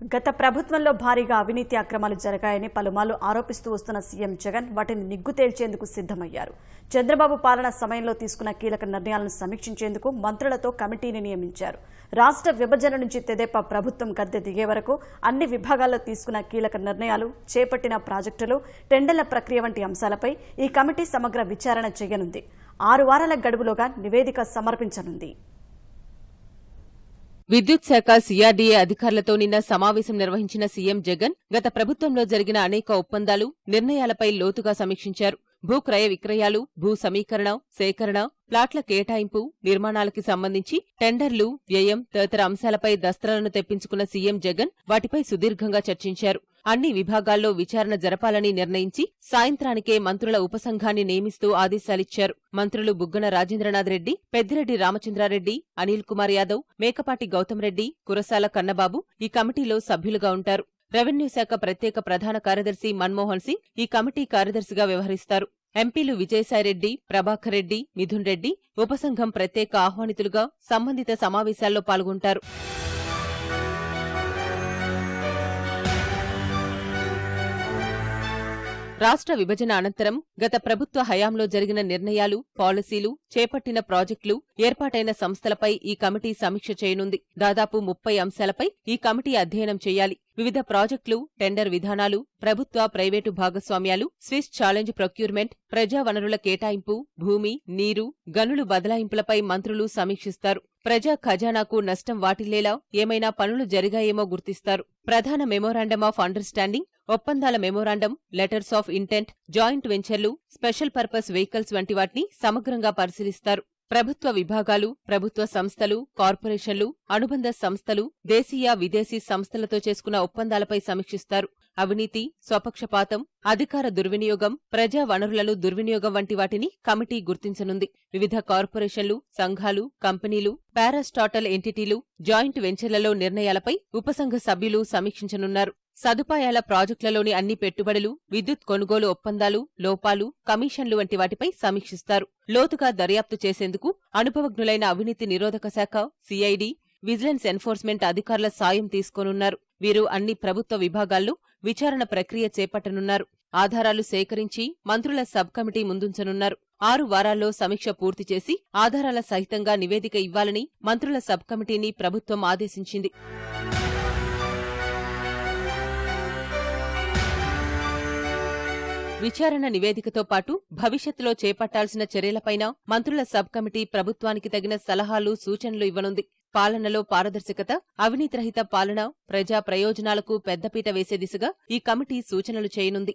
గత ప్రభుత్వంలో భారీగా అవినీతి అక్రమాలు జరిగాయని పలుమార్లు ఆరోపిస్తూ వస్తున్న సీఎం జగన్ వాటిని నిగ్గు తేల్చేందుకు సిద్దమయ్యారు చంద్రబాబు పాలన సమయంలో తీసుకున్న కీలక నిర్ణయాలను సమీక్షించేందుకు మంత్రులతో కమిటీని నియమించారు. రాష్ట్ర విభజన నుంచి తెదేపా ప్రభుత్వం గద్దె దిగే వరకు అన్ని విభాగాల్లో తీసుకున్న కీలక నిర్ణయాలు చేపట్టిన ప్రాజెక్టులు టెండర్ల ప్రక్రియ వంటి అంశాలపై ఈ కమిటీ సమగ్ర విచారణ చేయనుంది. ఆరు వారాల గడువులోగా నివేదిక సమర్పించనుంది. విద్యుత్ శాఖ సీఆర్డీఏ అధికారులతో నిన్న సమావేశం నిర్వహించిన సీఎం జగన్ గత ప్రభుత్వంలో జరిగిన అనేక ఒప్పందాలు నిర్ణయాలపై లోతుగా సమీక్షించారు. భూ క్రయ విక్రయాలు భూ సమీకరణ సేకరణ ప్లాట్ల కేటాయింపు నిర్మాణాలకి సంబంధించి టెండర్లు వ్యయం తదితర అంశాలపై దస్తలను తెప్పించుకున్న సీఎం జగన్ వాటిపై సుదీర్ఘంగా చర్చించారు. అన్ని విభాగాల్లో విచారణ జరపాలని నిర్ణయించి సాయంత్రానికే మంత్రుల ఉపసంఘాన్ని నియమిస్తూ ఆదేశాలిచ్చారు. మంత్రులు బుగ్గన రాజేంద్రనాథ్ రెడ్డి పెద్దిరెడ్డి రామచంద్రారెడ్డి అనిల్ కుమార్ యాదవ్ మేకపాటి గౌతమ్ రెడ్డి కురసాల కన్నబాబు ఈ కమిటీలో సభ్యులుగా ఉంటారు. రెవెన్యూ శాఖ ప్రత్యేక ప్రధాన కార్యదర్శి మన్మోహన్ సింగ్ ఈ కమిటీ కార్యదర్శిగా వ్యవహరిస్తారు. ఎంపీలు విజయసాయిరెడ్డి ప్రభాకర్ రెడ్డి మిథున్ రెడ్డి ఉపసంఘం ప్రత్యేక ఆహ్వానితులుగా సంబంధిత సమావేశాల్లో పాల్గొంటారు. రాష్ట్ర విభజన అనంతరం గత ప్రభుత్వ హయాంలో జరిగిన నిర్ణయాలు పాలసీలు చేపట్టిన ప్రాజెక్టులు ఏర్పాటైన సంస్థలపై ఈ కమిటీ సమీక్ష చేయనుంది. దాదాపు ముప్పై అంశాలపై ఈ కమిటీ అధ్యయనం చేయాలి. వివిధ ప్రాజెక్టులు టెండర్ విధానాలు ప్రభుత్వ ప్రైవేటు భాగస్వామ్యాలు స్విస్ ఛాలెంజ్ ప్రొక్యూర్మెంట్ ప్రజా వనరుల కేటాయింపు భూమి నీరు గనులు బదలాయింపులపై మంత్రులు సమీక్షిస్తారు. ప్రజా ఖజానాకు నష్టం వాటిల్లేలా ఏమైనా పనులు జరిగాయేమో గుర్తిస్తారు. ప్రధాన మెమోరాండం ఆఫ్ అండర్స్టాండింగ్ ఒప్పందాల memorandum letters of intent joint వెంచర్లు స్పెషల్ పర్పస్ వెహికల్స్ వంటి వాటిని సమగ్రంగా పరిశీలిస్తారు. ప్రభుత్వ విభాగాలు ప్రభుత్వ సంస్థలు కార్పొరేషన్లు అనుబంధ సంస్థలు దేశీయ విదేశీ సంస్థలతో చేసుకున్న ఒప్పందాలపై సమీక్షిస్తారు. అవినీతి స్వపక్షపాతం అధికార దుర్వినియోగం ప్రజా వనరులను దుర్వినియోగం వంటి వాటిని కమిటీ గుర్తించనుంది. వివిధ కార్పొరేషన్లు సంఘాలు కంపెనీలు పారాస్టాటల్ ఎంటిటీలు జాయింట్ వెంచర్లలో నిర్ణయాలపై ఉపసంఘ సభ్యులు సమీక్షించనున్నారు. సదుపాయాల ప్రాజెక్టులలోని అన్ని పెట్టుబడులు విద్యుత్ కొనుగోలు ఒప్పందాలు లోపాలు కమిషన్లు వంటి వాటిపై సమీక్షిస్తారు. లోతుగా దర్యాప్తు చేసేందుకు అనుభవజ్ఞులైన అవినీతి నిరోధక శాఖ సిఐడి విజిలెన్స్ ఎన్ఫోర్స్మెంట్ అధికారుల సాయం తీసుకోనున్నారు. వీరు అన్ని ప్రభుత్వ విభాగాల్లో విచారణ ప్రక్రియ చేపట్టనున్నారు. ఆధారాలు సేకరించి మంత్రుల సబ్ కమిటీ ముందుంచనున్నారు. ఆరు వారాల్లో సమీక్ష పూర్తి చేసి ఆధారాల సహితంగా నివేదిక ఇవ్వాలని మంత్రుల సబ్ కమిటీని ప్రభుత్వం ఆదేశించింది. విచారణ నివేదికతో పాటు భవిష్యత్తులో చేపట్టాల్సిన చర్యలపైన మంత్రుల సబ్ కమిటీ ప్రభుత్వానికి తగిన సలహాలు సూచనలు ఇవ్వనుంది. పాలనలో పారదర్శకత అవినీతిరహిత పాలన ప్రజా ప్రయోజనాలకు పెద్దపీట వేసే దిశగా ఈ కమిటీ సూచనలు చేయనుంది.